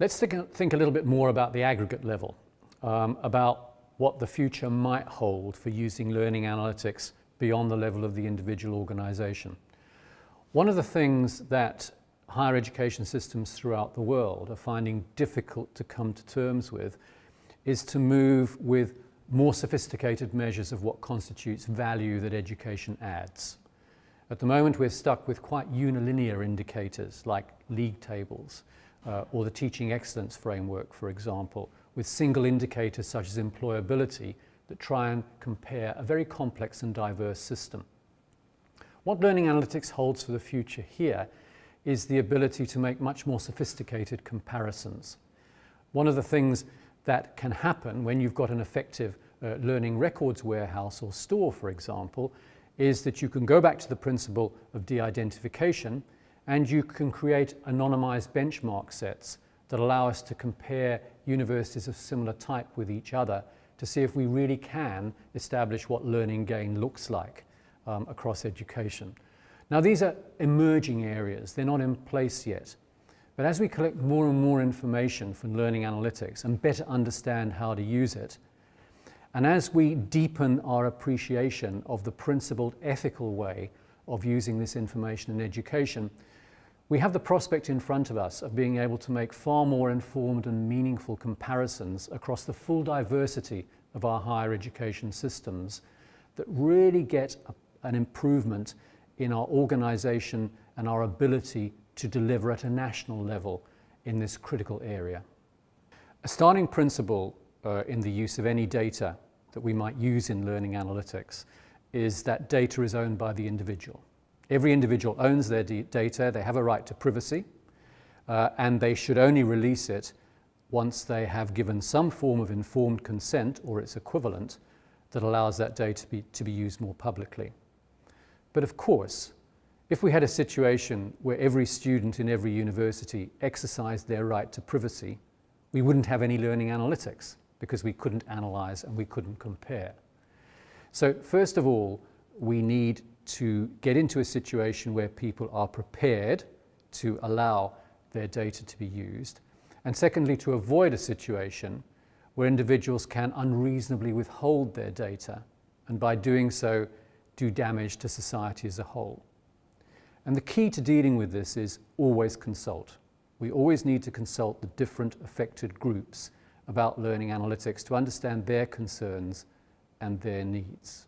Let's think, think a little bit more about the aggregate level, um, about what the future might hold for using learning analytics beyond the level of the individual organisation. One of the things that higher education systems throughout the world are finding difficult to come to terms with is to move with more sophisticated measures of what constitutes value that education adds. At the moment we're stuck with quite unilinear indicators like league tables uh, or the teaching excellence framework for example with single indicators such as employability that try and compare a very complex and diverse system. What learning analytics holds for the future here is the ability to make much more sophisticated comparisons. One of the things that can happen when you've got an effective uh, learning records warehouse or store, for example, is that you can go back to the principle of de-identification and you can create anonymized benchmark sets that allow us to compare universities of similar type with each other to see if we really can establish what learning gain looks like um, across education. Now these are emerging areas, they're not in place yet. But as we collect more and more information from learning analytics and better understand how to use it, and as we deepen our appreciation of the principled ethical way of using this information in education, we have the prospect in front of us of being able to make far more informed and meaningful comparisons across the full diversity of our higher education systems that really get a, an improvement in our organisation and our ability to deliver at a national level in this critical area. A starting principle uh, in the use of any data that we might use in learning analytics is that data is owned by the individual. Every individual owns their data, they have a right to privacy, uh, and they should only release it once they have given some form of informed consent or its equivalent that allows that data to be, to be used more publicly. But of course, if we had a situation where every student in every university exercised their right to privacy, we wouldn't have any learning analytics because we couldn't analyze and we couldn't compare. So first of all, we need to get into a situation where people are prepared to allow their data to be used. And secondly, to avoid a situation where individuals can unreasonably withhold their data and by doing so do damage to society as a whole. And the key to dealing with this is always consult. We always need to consult the different affected groups about learning analytics to understand their concerns and their needs.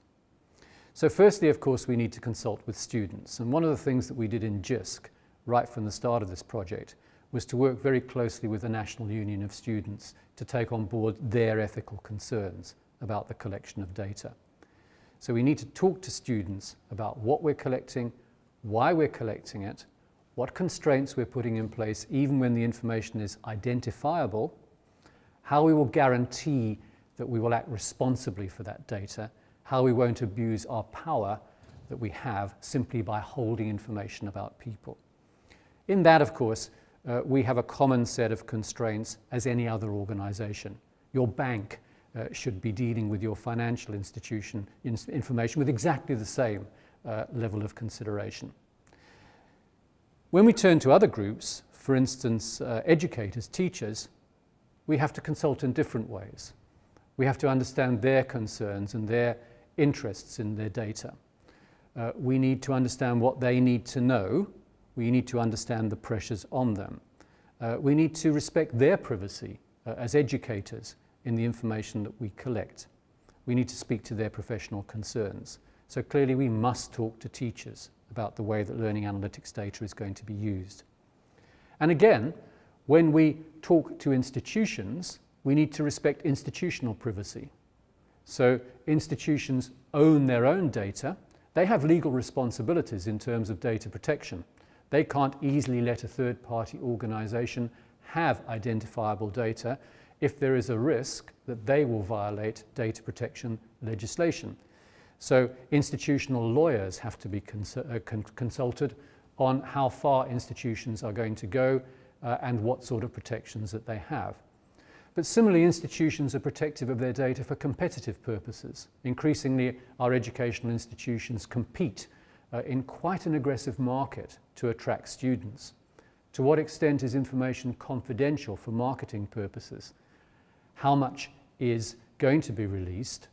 So firstly, of course, we need to consult with students. And one of the things that we did in JISC right from the start of this project was to work very closely with the National Union of Students to take on board their ethical concerns about the collection of data. So we need to talk to students about what we're collecting, why we're collecting it, what constraints we're putting in place even when the information is identifiable, how we will guarantee that we will act responsibly for that data, how we won't abuse our power that we have simply by holding information about people. In that, of course, uh, we have a common set of constraints as any other organization. Your bank uh, should be dealing with your financial institution in information with exactly the same uh, level of consideration. When we turn to other groups, for instance, uh, educators, teachers, we have to consult in different ways. We have to understand their concerns and their interests in their data. Uh, we need to understand what they need to know. We need to understand the pressures on them. Uh, we need to respect their privacy uh, as educators in the information that we collect. We need to speak to their professional concerns. So clearly we must talk to teachers about the way that learning analytics data is going to be used. And again, when we talk to institutions, we need to respect institutional privacy. So institutions own their own data. They have legal responsibilities in terms of data protection. They can't easily let a third-party organisation have identifiable data if there is a risk that they will violate data protection legislation. So institutional lawyers have to be cons uh, con consulted on how far institutions are going to go uh, and what sort of protections that they have. But similarly, institutions are protective of their data for competitive purposes. Increasingly, our educational institutions compete uh, in quite an aggressive market to attract students. To what extent is information confidential for marketing purposes? How much is going to be released?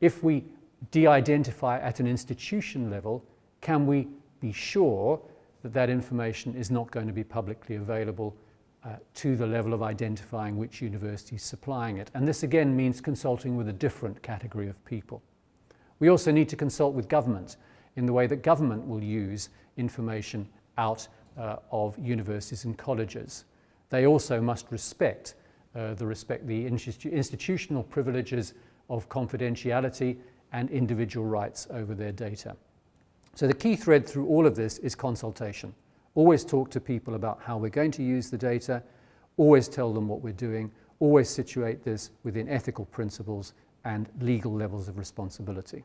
If we de-identify at an institution level, can we be sure that that information is not going to be publicly available uh, to the level of identifying which university is supplying it. And this again means consulting with a different category of people. We also need to consult with government in the way that government will use information out uh, of universities and colleges. They also must respect uh, the, respect the institu institutional privileges of confidentiality and individual rights over their data. So the key thread through all of this is consultation. Always talk to people about how we're going to use the data, always tell them what we're doing, always situate this within ethical principles and legal levels of responsibility.